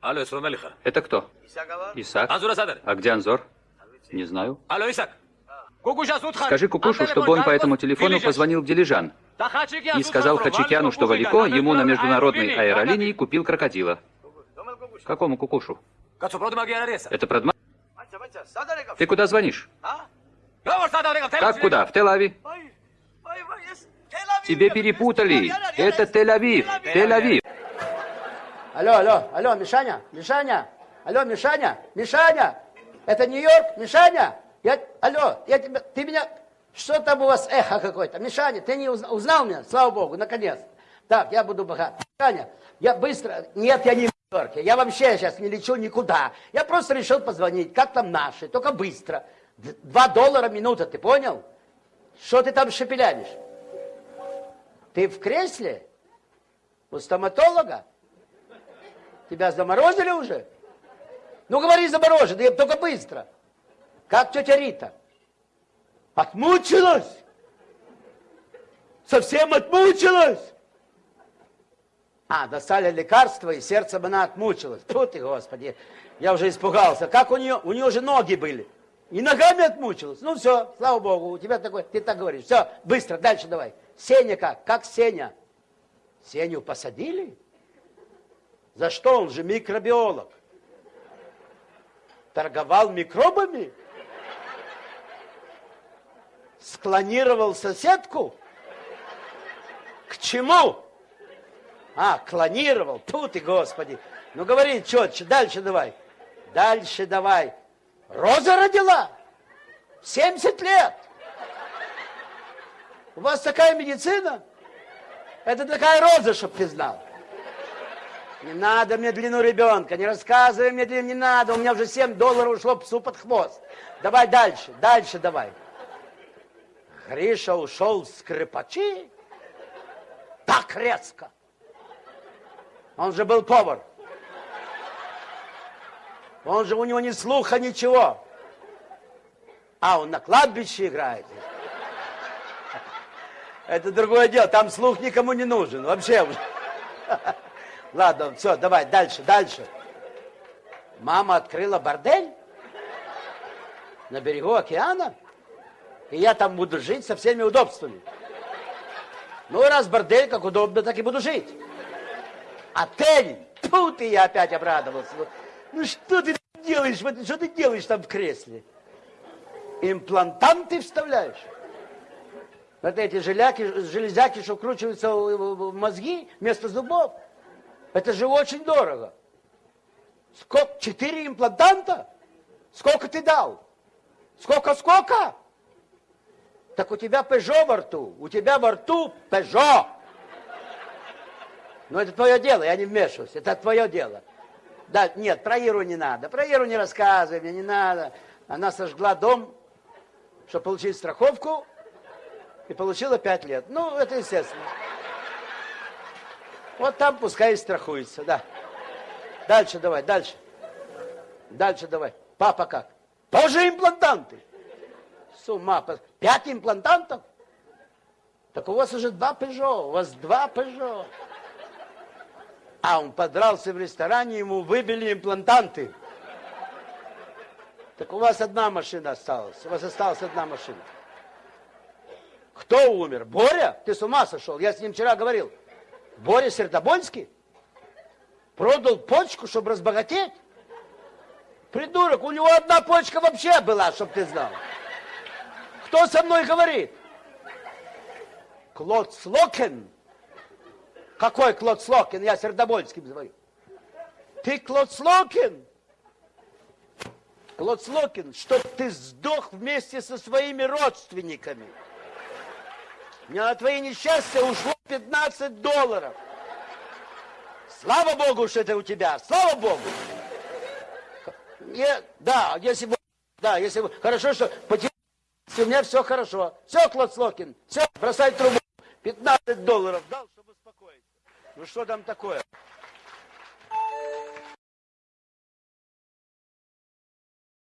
Алло, Исламалиха. Это кто? Исаак. Анзура Садар. А где Анзор? Не знаю. Алло, Исаак. Кукуша Судхан. Скажи Кукушу, чтобы он по этому телефону позвонил в Дилижан и сказал Хачикяну, что Валико ему на международной аэролинии купил крокодила. Какому Кукушу? Это Продма? Ты куда звонишь? Как куда? В Тель-Авив? Тебе перепутали. Это Тель-Авив. Тель-Авив. Алло, алло, алло, Мишаня, Мишаня, алло, Мишаня, Мишаня, это Нью-Йорк, Мишаня, я, алло, я тебя, ты меня, что там у вас эхо какое-то, Мишаня, ты не узнал, узнал меня, слава Богу, наконец. Так, я буду богат. Мишаня, я быстро, нет, я не в Нью-Йорке, я вообще сейчас не лечу никуда, я просто решил позвонить, как там наши, только быстро. Два доллара минута, ты понял? Что ты там шепелянишь? Ты в кресле? У стоматолога? Тебя заморозили уже? Ну, говори замороженный, только быстро. Как тетя Рита? Отмучилась? Совсем отмучилась? А, достали лекарства, и сердцем она отмучилась. Фу ты, Господи, я уже испугался. Как у нее? У нее уже ноги были. И ногами отмучилась. Ну все, слава Богу, у тебя такой, ты так говоришь. Все, быстро, дальше давай. Сеня как? Как Сеня? Сеню посадили? За что? Он же микробиолог. Торговал микробами? Склонировал соседку? К чему? А, клонировал. Тут и Господи. Ну говори четче, дальше давай. Дальше давай. Роза родила. 70 лет. У вас такая медицина? Это такая роза, чтоб ты знал. Не надо мне длину ребенка, не рассказывай мне длину, не надо. У меня уже 7 долларов ушло псу под хвост. Давай дальше, дальше давай. Гриша ушел с скрипачи так резко. Он же был повар. Он же, у него ни слуха, ничего. А, он на кладбище играет. Это другое дело, там слух никому не нужен, вообще. Ладно, все, давай, дальше, дальше. Мама открыла бордель на берегу океана, и я там буду жить со всеми удобствами. Ну, раз бордель, как удобно, так и буду жить. Отель, тут и я опять обрадовался. Ну, что ты делаешь, что ты делаешь там в кресле? Имплантанты вставляешь? Вот эти желяки, железяки, что вкручиваются в мозги вместо зубов. Это же очень дорого. Сколько? Четыре имплантанта? Сколько ты дал? Сколько, сколько? Так у тебя Пежо во рту. У тебя во рту Пежо. Но это твое дело, я не вмешиваюсь. Это твое дело. Да, нет, про Иру не надо. Про Иру не рассказывай, мне не надо. Она сожгла дом, чтобы получить страховку, и получила пять лет. Ну, это естественно. Вот там пускай и страхуется, да. Дальше давай, дальше. Дальше давай. Папа как? Тоже имплантанты. С ума. Пять имплантантов? Так у вас уже два Пежо. У вас два Пежо. А он подрался в ресторане, ему выбили имплантанты. Так у вас одна машина осталась. У вас осталась одна машина. Кто умер? Боря? Ты с ума сошел? Я с ним вчера говорил. Боря Сердобольский продал почку, чтобы разбогатеть. Придурок, у него одна почка вообще была, чтобы ты знал. Кто со мной говорит? Клод Слокен. Какой Клод Слокин? Я Сердобольским звоню. Ты Клод Слокин? Клод Слокин, чтоб ты сдох вместе со своими родственниками. Мне на твои несчастья ушло 15 долларов. Слава Богу, что это у тебя. Слава Богу. Не, да, если бы, да, если бы, хорошо, что у меня все хорошо. Все, Клод Слокин, все, бросай трубу. 15 долларов дал, чтобы успокоиться. Ну что там такое?